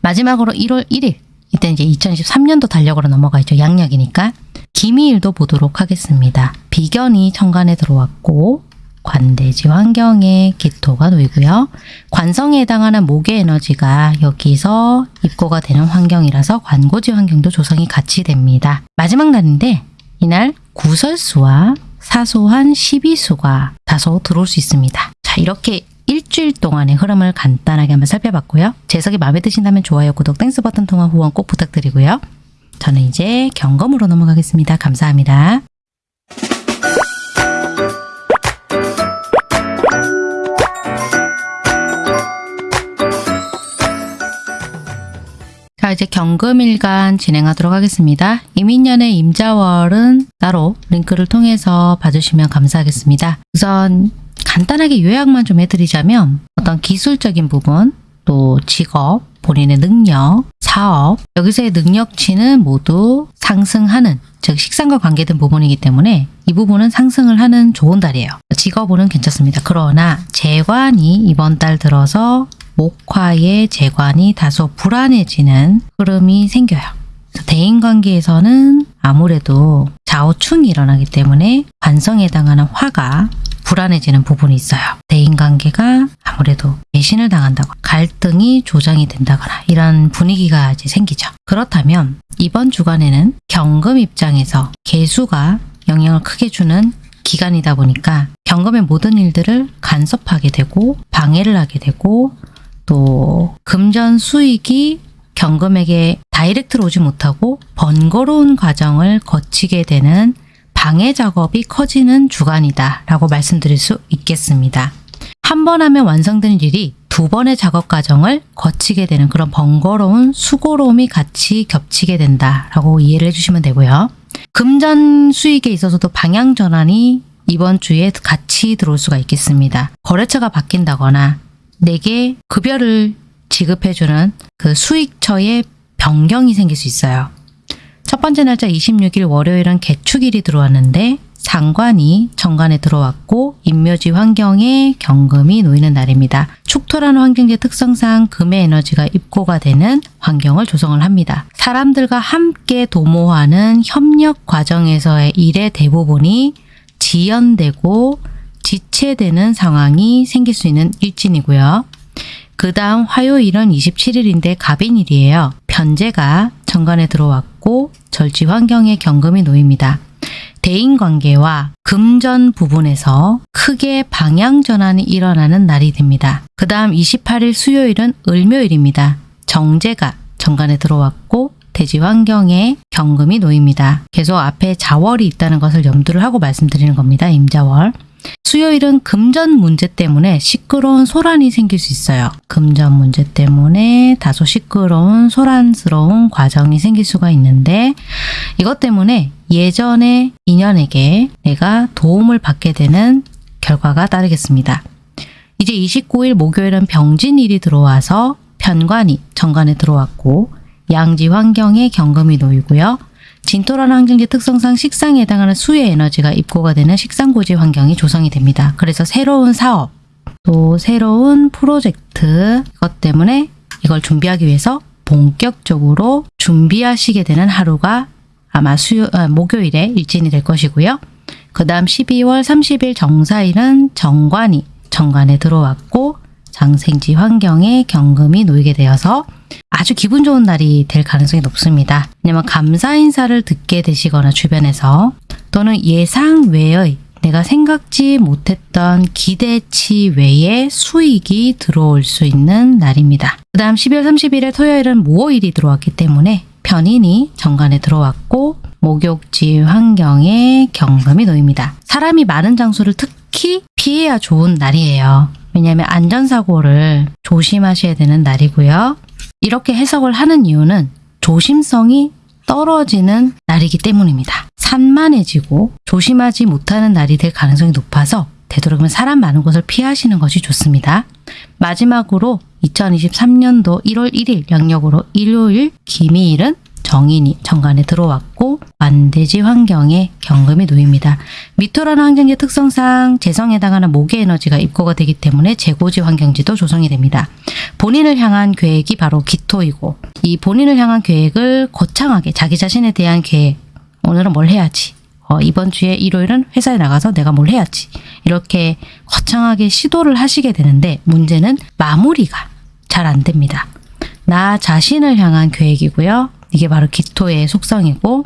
마지막으로 1월 1일 이때 이제 2023년도 달력으로 넘어가 있죠. 양력이니까. 기미일도 보도록 하겠습니다. 비견이 천간에 들어왔고 관대지 환경에 기토가 놓이고요. 관성에 해당하는 목의 에너지가 여기서 입고가 되는 환경이라서 관고지 환경도 조성이 같이 됩니다. 마지막 날인데 이날 구설수와 사소한 시비수가 다소 들어올 수 있습니다. 자 이렇게 일주일 동안의 흐름을 간단하게 한번 살펴봤고요. 제 해석이 마음에 드신다면 좋아요, 구독, Thanks 버튼 통한 후원 꼭 부탁드리고요. 저는 이제 경검으로 넘어가겠습니다. 감사합니다. 이제 경금일간 진행하도록 하겠습니다. 이민년의 임자월은 따로 링크를 통해서 봐주시면 감사하겠습니다. 우선 간단하게 요약만 좀 해드리자면 어떤 기술적인 부분 또 직업 본인의 능력 사업 여기서의 능력치는 모두 상승하는 즉 식상과 관계된 부분이기 때문에 이 부분은 상승을 하는 좋은 달이에요. 직업은 괜찮습니다. 그러나 재관이 이번 달 들어서 목화의 재관이 다소 불안해지는 흐름이 생겨요. 대인관계에서는 아무래도 좌우충이 일어나기 때문에 관성에 해당하는 화가 불안해지는 부분이 있어요. 대인관계가 아무래도 배신을 당한다거나 갈등이 조장이 된다거나 이런 분위기가 이제 생기죠. 그렇다면 이번 주간에는 경금 입장에서 개수가 영향을 크게 주는 기간이다 보니까 경금의 모든 일들을 간섭하게 되고 방해를 하게 되고 또 금전 수익이 경금에게 다이렉트로 오지 못하고 번거로운 과정을 거치게 되는 방해 작업이 커지는 주간이다 라고 말씀드릴 수 있겠습니다. 한 번 하면 완성되는 일이 두 번의 작업 과정을 거치게 되는 그런 번거로운 수고로움이 같이 겹치게 된다라고 이해를 해주시면 되고요. 금전 수익에 있어서도 방향 전환이 이번 주에 같이 들어올 수가 있겠습니다. 거래처가 바뀐다거나 내게 급여를 지급해주는 그 수익처의 변경이 생길 수 있어요. 첫 번째 날짜 26일 월요일은 개축일이 들어왔는데 상관이 정관에 들어왔고 인묘지 환경에 경금이 놓이는 날입니다. 축토라는 환경의 특성상 금의 에너지가 입고가 되는 환경을 조성을 합니다. 사람들과 함께 도모하는 협력 과정에서의 일의 대부분이 지연되고 지체되는 상황이 생길 수 있는 일진이고요. 그 다음 화요일은 27일인데 갑인일이에요. 편제가 정관에 들어왔고 절지 환경에 경금이 놓입니다. 대인관계와 금전 부분에서 크게 방향 전환이 일어나는 날이 됩니다. 그 다음 28일 수요일은 을묘일입니다. 정제가 정관에 들어왔고 대지 환경에 경금이 놓입니다. 계속 앞에 자월이 있다는 것을 염두를 하고 말씀드리는 겁니다. 임자월. 수요일은 금전 문제 때문에 시끄러운 소란이 생길 수 있어요. 금전 문제 때문에 다소 시끄러운 소란스러운 과정이 생길 수가 있는데 이것 때문에 예전의 인연에게 내가 도움을 받게 되는 결과가 따르겠습니다. 이제 29일 목요일은 병진일이 들어와서 편관이 정관에 들어왔고 양지 환경에 경금이 놓이고요. 진토라는 환경지 특성상 식상에 해당하는 수의 에너지가 입고가 되는 식상고지 환경이 조성이 됩니다. 그래서 새로운 사업, 또 새로운 프로젝트 이것 때문에 이걸 준비하기 위해서 본격적으로 준비하시게 되는 하루가 아마 수요, 아, 목요일에 일진이 될 것이고요. 그 다음 12월 30일 정사일은 정관이 정관에 들어왔고 장생지 환경에 경금이 놓이게 되어서 아주 기분 좋은 날이 될 가능성이 높습니다. 왜냐면 감사 인사를 듣게 되시거나 주변에서 또는 예상 외의 내가 생각지 못했던 기대치 외의 수익이 들어올 수 있는 날입니다. 그 다음 12월 30일에 토요일은 무호일이 들어왔기 때문에 편인이 정관에 들어왔고 목욕지 환경에 경금이 놓입니다. 사람이 많은 장소를 특히 피해야 좋은 날이에요. 왜냐하면 안전사고를 조심하셔야 되는 날이고요. 이렇게 해석을 하는 이유는 조심성이 떨어지는 날이기 때문입니다. 산만해지고 조심하지 못하는 날이 될 가능성이 높아서 되도록이면 사람 많은 곳을 피하시는 것이 좋습니다. 마지막으로 2023년도 1월 1일 양력으로 일요일 기미일은 정인이 정관에 들어왔고 만대지 환경에 경금이 놓입니다. 미토라는 환경의 특성상 재성에 해당하는 목의 에너지가 입고가 되기 때문에 재고지 환경지도 조성이 됩니다. 본인을 향한 계획이 바로 기토이고 이 본인을 향한 계획을 거창하게 자기 자신에 대한 계획 오늘은 뭘 해야지 어, 이번 주에 일요일은 회사에 나가서 내가 뭘 해야지 이렇게 거창하게 시도를 하시게 되는데 문제는 마무리가 잘 안 됩니다. 나 자신을 향한 계획이고요. 이게 바로 기토의 속성이고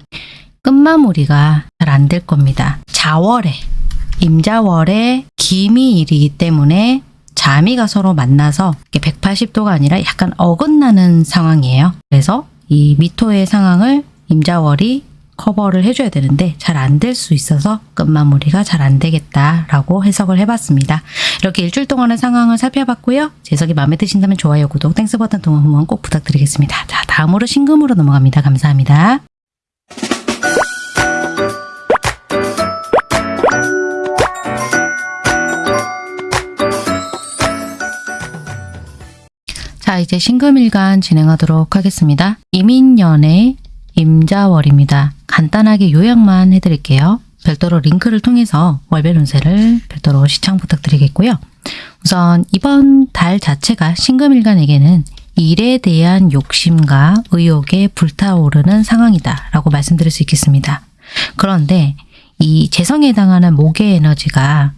끝마무리가 잘 안 될 겁니다. 자월에 임자월에 기미일이기 때문에 자미가 서로 만나서 180도가 아니라 약간 어긋나는 상황이에요. 그래서 이 미토의 상황을 임자월이 커버를 해줘야 되는데 잘 안 될 수 있어서 끝마무리가 잘 안 되겠다라고 해석을 해봤습니다. 이렇게 일주일 동안의 상황을 살펴봤고요. 제 해석이 마음에 드신다면 좋아요, 구독, Thanks 버튼 통한 후원 꼭 부탁드리겠습니다. 자, 다음으로 신금으로 넘어갑니다. 감사합니다. 자, 이제 신금일간 진행하도록 하겠습니다. 이민년의 임자월입니다. 간단하게 요약만 해드릴게요. 별도로 링크를 통해서 월별 운세를 별도로 시청 부탁드리겠고요. 우선 이번 달 자체가 신금일간에게는 일에 대한 욕심과 의욕에 불타오르는 상황이다 라고 말씀드릴 수 있겠습니다. 그런데 이 재성에 해당하는 목의 에너지가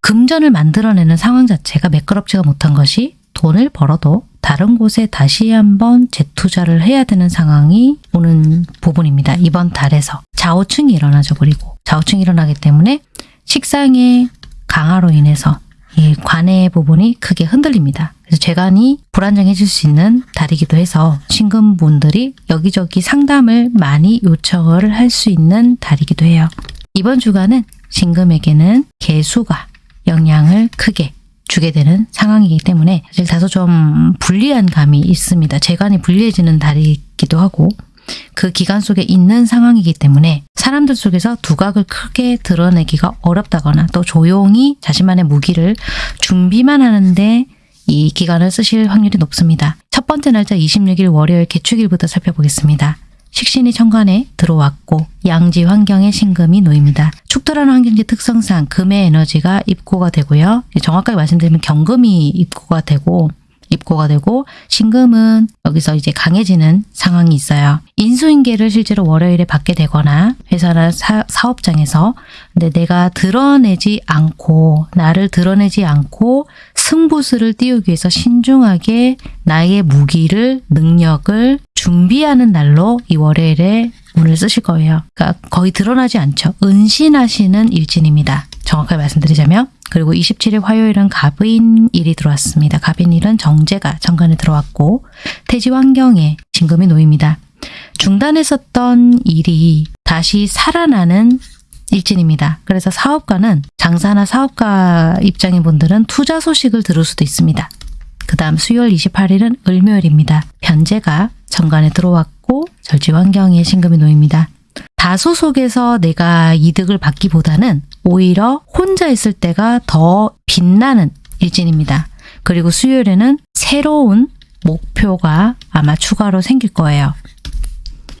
금전을 만들어내는 상황 자체가 매끄럽지가 못한 것이 돈을 벌어도 다른 곳에 다시 한번 재투자를 해야 되는 상황이 오는 부분입니다. 이번 달에서 좌우층이 일어나죠. 그리고 좌우층이 일어나기 때문에 식상의 강화로 인해서 이 관의 부분이 크게 흔들립니다. 그래서 재간이 불안정해질 수 있는 달이기도 해서 신금분들이 여기저기 상담을 많이 요청을 할 수 있는 달이기도 해요. 이번 주간은 신금에게는 개수가 영향을 크게 주게 되는 상황이기 때문에 사실 다소 좀 불리한 감이 있습니다. 재간이 불리해지는 달이기도 하고 그 기간 속에 있는 상황이기 때문에 사람들 속에서 두각을 크게 드러내기가 어렵다거나 또 조용히 자신만의 무기를 준비만 하는데 이 기간을 쓰실 확률이 높습니다. 첫 번째 날짜 26일 월요일 개축일부터 살펴보겠습니다. 식신이 천간에 들어왔고 양지 환경에 신금이 놓입니다. 축토라는 환경지 특성상 금의 에너지가 입고가 되고요. 정확하게 말씀드리면 경금이 입고가 되고 입고가 되고 신금은 여기서 이제 강해지는 상황이 있어요. 인수인계를 실제로 월요일에 받게 되거나 회사나 사, 사업장에서 근데 내가 드러내지 않고 나를 드러내지 않고 승부수를 띄우기 위해서 신중하게 나의 무기를 능력을 준비하는 날로 이 월요일에 운을 쓰실 거예요. 그러니까 거의 드러나지 않죠. 은신하시는 일진입니다. 정확하게 말씀드리자면 그리고 27일 화요일은 갑인일이 들어왔습니다. 갑인일은 정제가 정관에 들어왔고 태지 환경에 진금이 놓입니다. 중단했었던 일이 다시 살아나는 일진입니다. 그래서 사업가는 장사나 사업가 입장인 분들은 투자 소식을 들을 수도 있습니다. 그 다음 수요일 28일은 을묘일입니다. 변제가 정관에 들어왔고 절지 환경에 신금이 놓입니다. 다소 속에서 내가 이득을 받기보다는 오히려 혼자 있을 때가 더 빛나는 일진입니다. 그리고 수요일에는 새로운 목표가 아마 추가로 생길 거예요.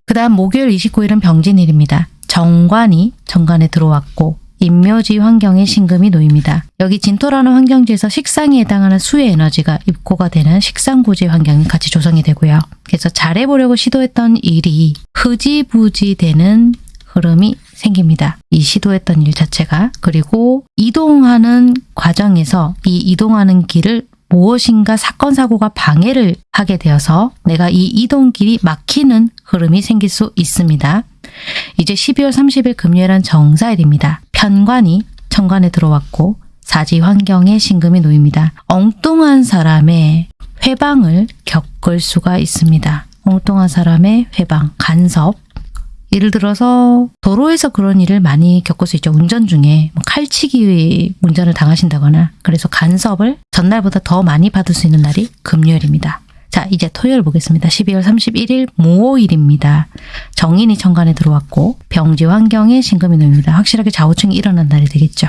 그 다음 목요일 29일은 병진일입니다. 정관이 정관에 들어왔고 인묘지 환경에 신금이 놓입니다. 여기 진토라는 환경지에서 식상에 해당하는 수의 에너지가 입고가 되는 식상고지 환경이 같이 조성이 되고요. 그래서 잘해보려고 시도했던 일이 흐지부지 되는 흐름이 생깁니다. 이 시도했던 일 자체가 그리고 이동하는 과정에서 이 이동하는 길을 무엇인가 사건 사고가 방해를 하게 되어서 내가 이 이동길이 막히는 흐름이 생길 수 있습니다. 이제 12월 30일 금요일은 정사일입니다. 편관이 천관에 들어왔고 사지 환경에 신금이 놓입니다. 엉뚱한 사람의 회방을 겪을 수가 있습니다. 엉뚱한 사람의 회방, 간섭 예를 들어서 도로에서 그런 일을 많이 겪을 수 있죠. 운전 중에 뭐 칼치기 운전을 당하신다거나 그래서 간섭을 전날보다 더 많이 받을 수 있는 날이 금요일입니다. 자, 이제 토요일 보겠습니다. 12월 31일 모호일입니다. 정인이 천간에 들어왔고 병지 환경에 신금이 놓입니다. 확실하게 좌우충이 일어난 날이 되겠죠.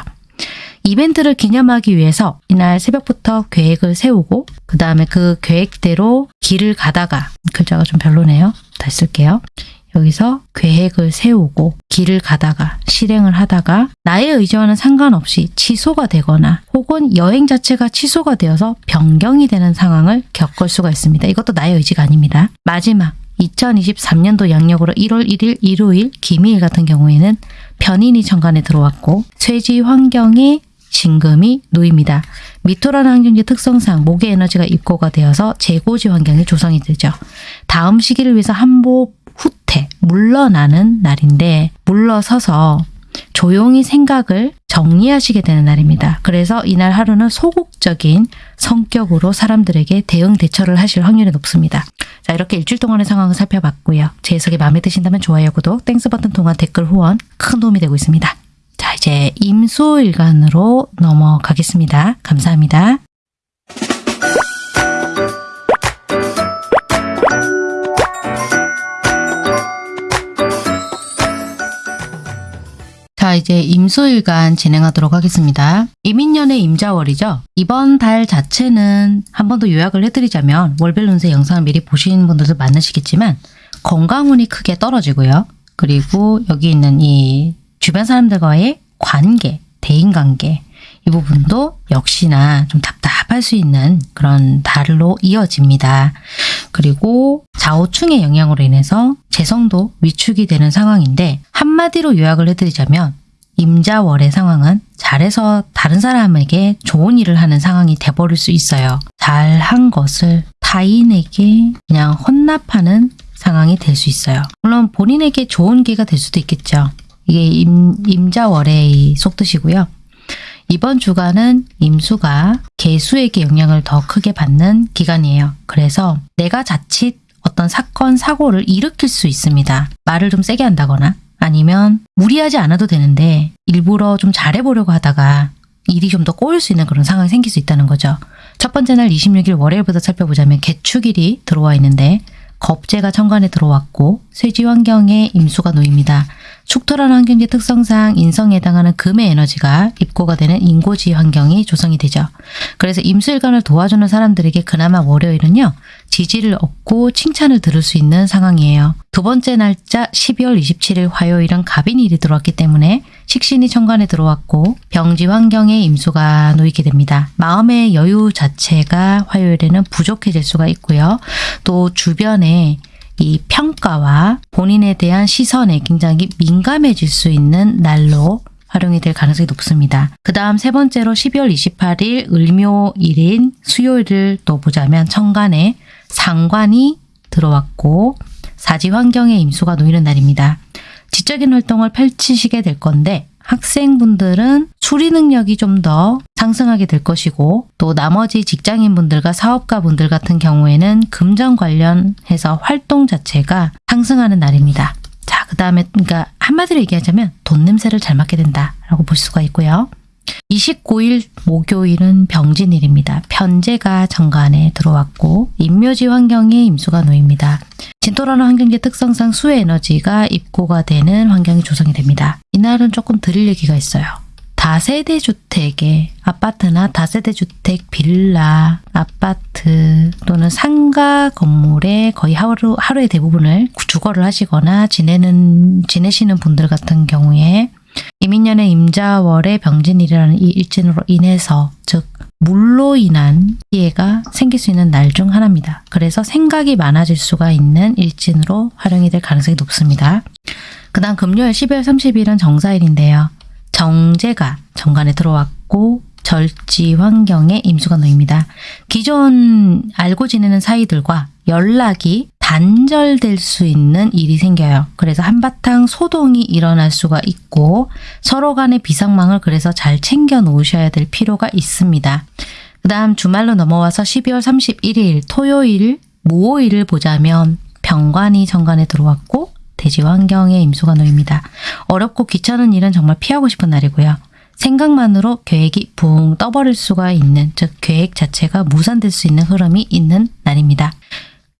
이벤트를 기념하기 위해서 이날 새벽부터 계획을 세우고 그 다음에 그 계획대로 길을 가다가 글자가 좀 별로네요. 다시 쓸게요. 여기서 계획을 세우고 길을 가다가 실행을 하다가 나의 의지와는 상관없이 취소가 되거나 혹은 여행 자체가 취소가 되어서 변경이 되는 상황을 겪을 수가 있습니다. 이것도 나의 의지가 아닙니다. 마지막 2023년도 양력으로 1월 1일 일요일 기미일 같은 경우에는 변인이 천간에 들어왔고 쇠지 환경에 진금이 놓입니다. 미토라는 환경지 특성상 목의 에너지가 입고가 되어서 재고지 환경이 조성이 되죠. 다음 시기를 위해서 한 보 후퇴, 물러나는 날인데 물러서서 조용히 생각을 정리하시게 되는 날입니다. 그래서 이날 하루는 소극적인 성격으로 사람들에게 대응 대처를 하실 확률이 높습니다. 자 이렇게 일주일 동안의 상황을 살펴봤고요. 제 해석이 마음에 드신다면 좋아요, 구독, Thanks 버튼 통한 댓글 후원 큰 도움이 되고 있습니다. 자 이제 임수일간으로 넘어가겠습니다. 감사합니다. 자 이제 임수일간 진행하도록 하겠습니다. 이민년의 임자월이죠. 이번 달 자체는 한 번 더 요약을 해드리자면 월별 운세 영상을 미리 보신 분들도 많으시겠지만 건강운이 크게 떨어지고요. 그리고 여기 있는 이 주변 사람들과의 관계, 대인관계 이 부분도 역시나 좀 답답할 수 있는 그런 달로 이어집니다. 그리고 좌우충의 영향으로 인해서 재성도 위축이 되는 상황인데 한마디로 요약을 해드리자면 임자월의 상황은 잘해서 다른 사람에게 좋은 일을 하는 상황이 돼버릴 수 있어요. 잘한 것을 타인에게 그냥 혼납하는 상황이 될 수 있어요. 물론 본인에게 좋은 기회가 될 수도 있겠죠. 이게 임, 임자월의 속뜻이고요. 이번 주간은 임수가 개수에게 영향을 더 크게 받는 기간이에요. 그래서 내가 자칫 어떤 사건, 사고를 일으킬 수 있습니다. 말을 좀 세게 한다거나 아니면 무리하지 않아도 되는데 일부러 좀 잘해보려고 하다가 일이 좀 더 꼬일 수 있는 그런 상황이 생길 수 있다는 거죠. 첫 번째 날 26일 월요일부터 살펴보자면 개축일이 들어와 있는데 겁재가 천간에 들어왔고 쇠지 환경에 임수가 놓입니다. 축토라는 환경지 특성상 인성에 해당하는 금의 에너지가 입고가 되는 인고지 환경이 조성이 되죠. 그래서 임수일간을 도와주는 사람들에게 그나마 월요일은요. 지지를 얻고 칭찬을 들을 수 있는 상황이에요. 두 번째 날짜 12월 27일 화요일은 갑인일이 들어왔기 때문에 식신이 천간에 들어왔고 병지 환경에 임수가 놓이게 됩니다. 마음의 여유 자체가 화요일에는 부족해질 수가 있고요. 또 주변에 이 평가와 본인에 대한 시선에 굉장히 민감해질 수 있는 날로 활용이 될 가능성이 높습니다. 그 다음 세 번째로 12월 28일 을묘일인 수요일을 또 보자면 천간에 상관이 들어왔고 사지 환경에 임수가 놓이는 날입니다. 지적인 활동을 펼치시게 될 건데 학생분들은 수리 능력이 좀 더 상승하게 될 것이고 또 나머지 직장인분들과 사업가분들 같은 경우에는 금전 관련해서 활동 자체가 상승하는 날입니다. 자, 그 다음에 그러니까 한마디로 얘기하자면 돈 냄새를 잘 맡게 된다라고 볼 수가 있고요. 29일 목요일은 병진일입니다. 편제가 정관에 들어왔고 인묘지 환경에 임수가 놓입니다. 진토라는 환경지 특성상 수의 에너지가 입고가 되는 환경이 조성이 됩니다. 이날은 조금 드릴 얘기가 있어요. 다세대 주택의 아파트나 다세대 주택 빌라, 아파트 또는 상가 건물에 거의 하루, 하루의 대부분을 주거를 하시거나 지내는, 지내시는 분들 같은 경우에 이민년의 임자월의 병진일이라는 이 일진으로 인해서 즉 물로 인한 피해가 생길 수 있는 날 중 하나입니다. 그래서 생각이 많아질 수가 있는 일진으로 활용이 될 가능성이 높습니다. 그 다음 금요일 12월 30일은 정사일인데요. 정제가 정관에 들어왔고 절지 환경에 임수가 놓입니다. 기존 알고 지내는 사이들과 연락이 단절될 수 있는 일이 생겨요. 그래서 한바탕 소동이 일어날 수가 있고 서로 간의 비상망을 그래서 잘 챙겨 놓으셔야 될 필요가 있습니다. 그 다음 주말로 넘어와서 12월 31일 토요일 모호일을 보자면 병관이 정관에 들어왔고 대지 환경에 임수가 놓입니다. 어렵고 귀찮은 일은 정말 피하고 싶은 날이고요. 생각만으로 계획이 붕 떠버릴 수가 있는, 즉 계획 자체가 무산될 수 있는 흐름이 있는 날입니다.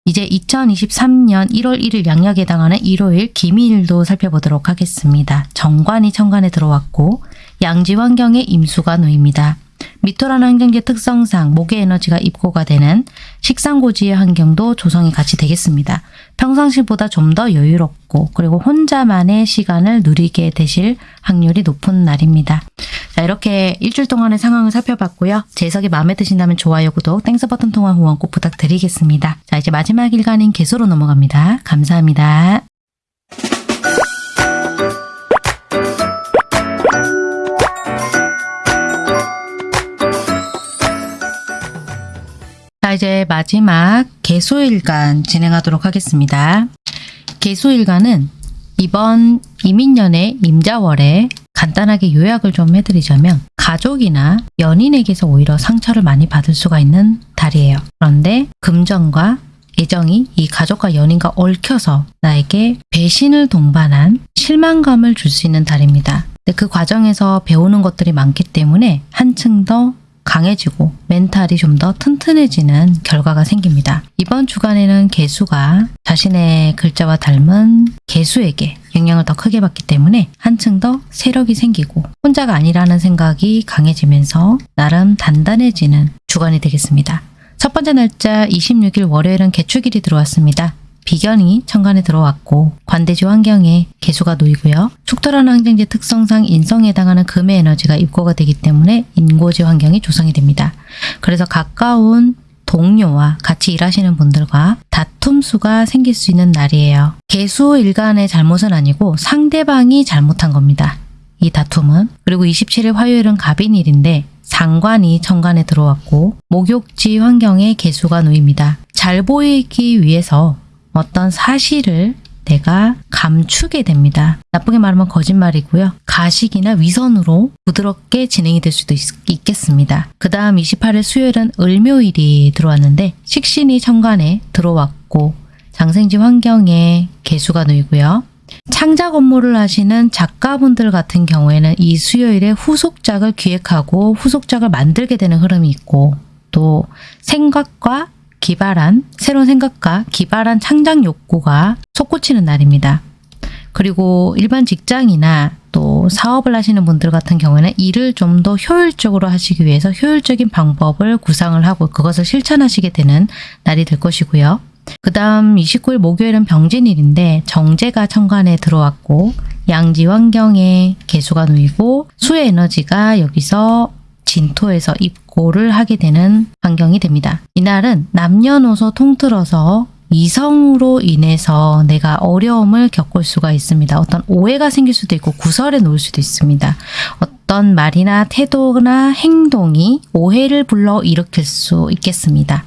이제 2023년 1월 1일 양력에 해당하는 일요일 기미일도 살펴보도록 하겠습니다. 정관이 천간에 들어왔고 양지 환경에 임수가 놓입니다. 미토라는 환경지 특성상 목의 에너지가 입고가 되는 식상고지의 환경도 조성이 같이 되겠습니다. 평상시보다 좀 더 여유롭고 그리고 혼자만의 시간을 누리게 되실 확률이 높은 날입니다. 자 이렇게 일주일 동안의 상황을 살펴봤고요. 제 해석이 마음에 드신다면 좋아요, 구독, Thanks 버튼 통한 후원 꼭 부탁드리겠습니다. 자 이제 마지막 일간인 계수로 넘어갑니다. 감사합니다. 이제 마지막 개수일간 진행하도록 하겠습니다. 개수일간은 이번 이민년의 임자월에 간단하게 요약을 좀 해드리자면 가족이나 연인에게서 오히려 상처를 많이 받을 수가 있는 달이에요. 그런데 금전과 애정이 이 가족과 연인과 얽혀서 나에게 배신을 동반한 실망감을 줄 수 있는 달입니다. 그 과정에서 배우는 것들이 많기 때문에 한층 더 강해지고 멘탈이 좀 더 튼튼해지는 결과가 생깁니다. 이번 주간에는 개수가 자신의 글자와 닮은 개수에게 영향을 더 크게 받기 때문에 한층 더 세력이 생기고 혼자가 아니라는 생각이 강해지면서 나름 단단해지는 주간이 되겠습니다. 첫 번째 날짜 26일 월요일은 개축일이 들어왔습니다. 비견이 천간에 들어왔고 관대지 환경에 개수가 놓이고요. 축토라는 환경지 특성상 인성에 해당하는 금의 에너지가 입고가 되기 때문에 인고지 환경이 조성이 됩니다. 그래서 가까운 동료와 같이 일하시는 분들과 다툼 수가 생길 수 있는 날이에요. 개수 일간의 잘못은 아니고 상대방이 잘못한 겁니다. 이 다툼은 그리고 27일 화요일은 갑인일인데 상관이 천간에 들어왔고 목욕지 환경에 개수가 놓입니다. 잘 보이기 위해서 어떤 사실을 내가 감추게 됩니다. 나쁘게 말하면 거짓말이고요. 가식이나 위선으로 부드럽게 진행이 될 수도 있, 겠습니다. 그 다음 28일 수요일은 을묘일이 들어왔는데 식신이 천간에 들어왔고 장생지 환경에 개수가 놓이고요. 창작 업무를 하시는 작가분들 같은 경우에는 이 수요일에 후속작을 기획하고 후속작을 만들게 되는 흐름이 있고 또 생각과 기발한 새로운 생각과 기발한 창작 욕구가 솟구치는 날입니다. 그리고 일반 직장이나 또 사업을 하시는 분들 같은 경우에는 일을 좀 더 효율적으로 하시기 위해서 효율적인 방법을 구상을 하고 그것을 실천하시게 되는 날이 될 것이고요. 그 다음 29일 목요일은 병진일인데 정제가 천간에 들어왔고 양지 환경에 개수가 놓이고 수의 에너지가 여기서 진토에서 입고를 하게 되는 환경이 됩니다. 이날은 남녀노소 통틀어서 이성으로 인해서 내가 어려움을 겪을 수가 있습니다. 어떤 오해가 생길 수도 있고 구설에 놓을 수도 있습니다. 어떤 말이나 태도나 행동이 오해를 불러 일으킬 수 있겠습니다.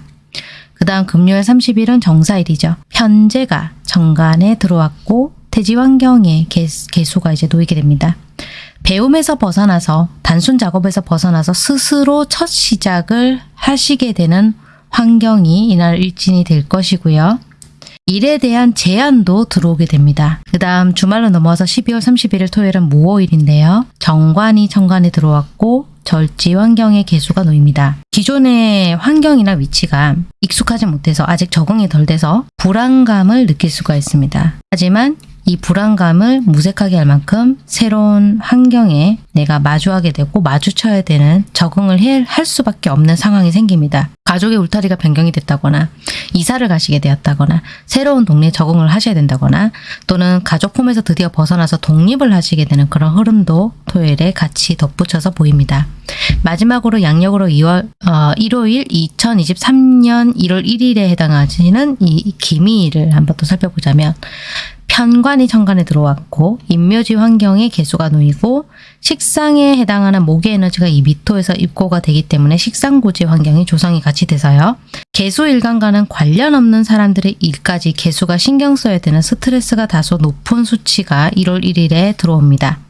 그 다음 금요일 30일은 정사일이죠. 현재가 정관에 들어왔고 태지 환경에 개수가 이제 놓이게 됩니다. 배움에서 벗어나서 단순 작업에서 벗어나서 스스로 첫 시작을 하시게 되는 환경이 이날 일진이 될 것이고요. 일에 대한 제안도 들어오게 됩니다. 그 다음 주말로 넘어와서 12월 31일 토요일은 무호일인데요. 정관이 천관에 들어왔고 절지 환경의 개수가 놓입니다. 기존의 환경이나 위치가 익숙하지 못해서 아직 적응이 덜 돼서 불안감을 느낄 수가 있습니다. 하지만 이 불안감을 무색하게 할 만큼 새로운 환경에 내가 마주하게 되고 마주쳐야 되는 적응을 할 수밖에 없는 상황이 생깁니다. 가족의 울타리가 변경이 됐다거나 이사를 가시게 되었다거나 새로운 동네에 적응을 하셔야 된다거나 또는 가족 폼에서 드디어 벗어나서 독립을 하시게 되는 그런 흐름도 토요일에 같이 덧붙여서 보입니다. 마지막으로 양력으로 2월 어, 일요일 2023년 1월 1일에 해당하시는 이 기미일을 한번 또 살펴보자면 편관이 천간에 들어왔고 인묘지 환경에 개수가 놓이고 식상에 해당하는 목의 에너지가 이 미토에서 입고가 되기 때문에 식상고지 환경이 조성이 같이 돼서요. 개수 일간과는 관련 없는 사람들의 일까지 개수가 신경 써야 되는 스트레스가 다소 높은 수치가 1월 1일에 들어옵니다.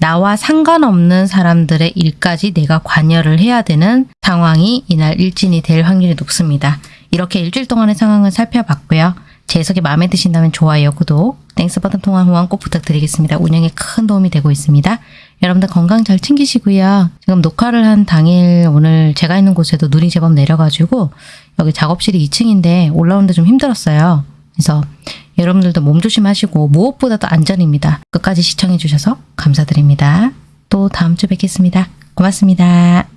나와 상관없는 사람들의 일까지 내가 관여를 해야 되는 상황이 이날 일진이 될 확률이 높습니다. 이렇게 일주일 동안의 상황을 살펴봤고요. 제 해석이 마음에 드신다면 좋아요, 구독, Thanks 버튼 통한 후원 꼭 부탁드리겠습니다. 운영에 큰 도움이 되고 있습니다. 여러분들 건강 잘 챙기시고요. 지금 녹화를 한 당일 오늘 제가 있는 곳에도 눈이 제법 내려가지고 여기 작업실이 2층인데 올라오는데 좀 힘들었어요. 그래서 여러분들도 몸 조심하시고 무엇보다도 안전입니다. 끝까지 시청해 주셔서 감사드립니다. 또 다음 주 뵙겠습니다. 고맙습니다.